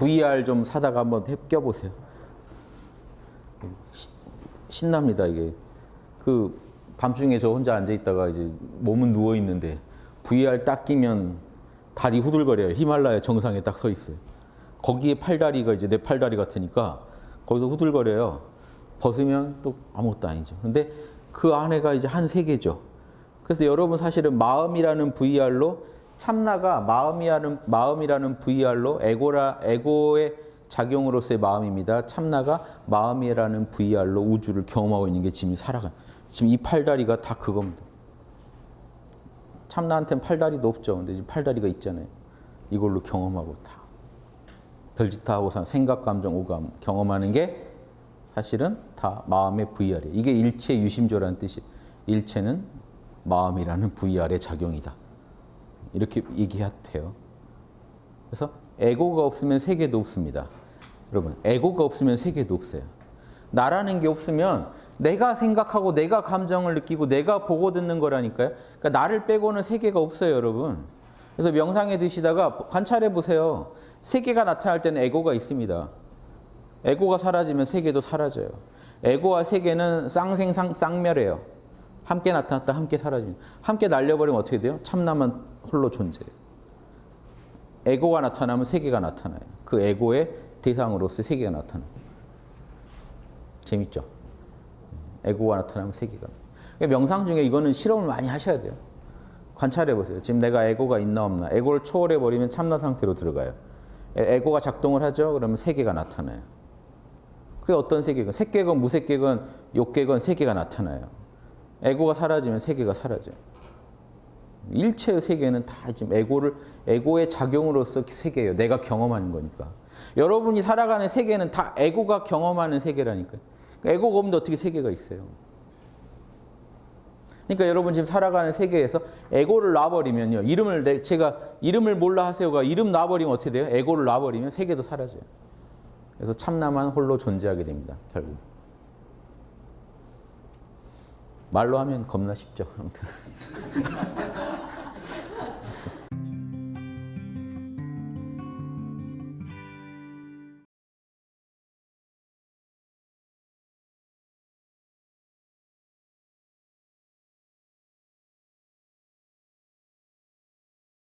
VR 좀 사다가 한번 해- 껴보세요. 시- 신납니다 이게. 그 밤중에 저 혼자 앉아 있다가 이제 몸은 누워 있는데 VR 딱 끼면 다리 후들거려요. 히말라야 정상에 딱 서 있어요. 거기에 팔다리가 이제 내 팔다리 같으니까 거기서 후들거려요. 벗으면 또 아무것도 아니죠. 근데 그 안에가 이제 한 세계죠. 그래서 여러분 사실은 마음이라는 VR로 참나가 마음이라는 마음이라는 VR로 에고라 에고의 작용으로서의 마음입니다. 참나가 마음이라는 VR로 우주를 경험하고 있는 게 지금 살아가. 지금 이 팔다리가 다 그겁니다. 참나한테는 팔다리도 없죠. 근데 지금 팔다리가 있잖아요. 이걸로 경험하고 다 별짓하고 산 생각, 감정, 오감 경험하는 게 사실은 다 마음의 VR이에요. 이게 일체 유심조라는 뜻이. 일체는 마음이라는 VR의 작용이다. 이렇게 얘기해도 그래서 에고가 없으면 세계도 없습니다. 여러분, 에고가 없으면 세계도 없어요. 나라는 게 없으면 내가 생각하고 내가 감정을 느끼고 내가 보고 듣는 거라니까요. 그러니까 나를 빼고는 세계가 없어요, 여러분. 그래서 명상에 드시다가 관찰해 보세요. 세계가 나타날 때는 에고가 있습니다. 에고가 사라지면 세계도 사라져요. 에고와 세계는 쌍생상 쌍멸해요. 함께 나타났다 함께 사라집니다. 함께 날려버리면 어떻게 돼요? 참나만 홀로 존재해요. 에고가 나타나면 세계가 나타나요. 그 에고의 대상으로서 세계가 나타나요. 재밌죠? 에고가 나타나면 세계가. 그러니까 명상 중에 이거는 실험을 많이 하셔야 돼요. 관찰해 보세요. 지금 내가 에고가 있나 없나. 에고를 초월해 버리면 참나 상태로 들어가요. 에- 에고가 작동을 하죠. 그러면 세계가 나타나요. 그게 어떤 세계건? 색계건, 무색계건, 욕계건 세계가 나타나요. 에고가 사라지면 세계가 사라져요. 일체의 세계는 다 지금 에고를 에고의 작용으로서 세계예요. 내가 경험하는 거니까. 여러분이 살아가는 세계는 다 에고가 경험하는 세계라니까요. 그러니까 에고가 없는데 어떻게 세계가 있어요? 그러니까 여러분 지금 살아가는 세계에서 에고를 놔버리면요. 이름을 내, 제가 이름을 몰라 하세요가 이름 놔버리면 어떻게 돼요? 에고를 놔버리면 세계도 사라져요. 그래서 참나만 홀로 존재하게 됩니다. 결국. 말로 하면 겁나 쉽죠. 아무튼.